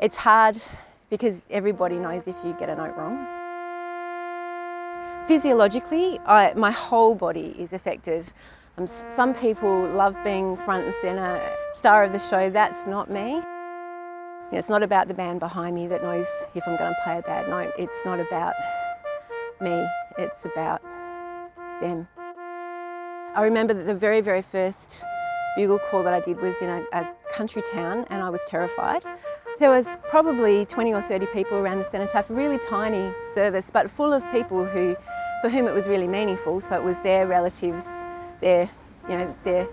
It's hard because everybody knows if you get a note wrong. Physiologically, I, my whole body is affected. Um, some people love being front and centre, star of the show, that's not me. It's not about the band behind me that knows if I'm going to play a bad note. It's not about me, it's about them. I remember that the very, very first bugle call that I did was in a, a country town and I was terrified. There was probably 20 or 30 people around the cenotaph, a really tiny service, but full of people who, for whom it was really meaningful. So it was their relatives, their, you know, their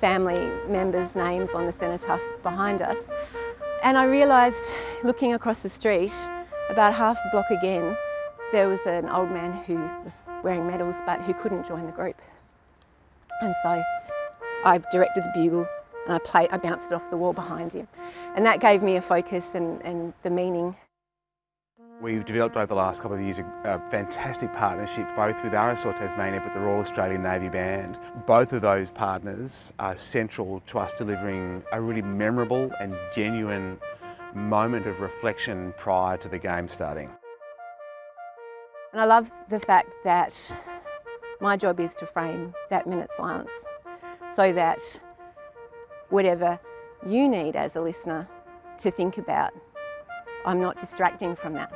family members' names on the cenotaph behind us. And I realised, looking across the street, about half a block again, there was an old man who was wearing medals but who couldn't join the group. And so I directed the bugle and I, played, I bounced it off the wall behind him. And that gave me a focus and, and the meaning. We've developed over the last couple of years a, a, fantastic partnership both with RSL Tasmania but the Royal Australian Navy Band. Both of those partners are central to us delivering a really memorable and genuine moment of reflection prior to the game starting. And I love the fact that my job is to frame that minute silence so that whatever you need as a listener to think about, I'm not distracting from that.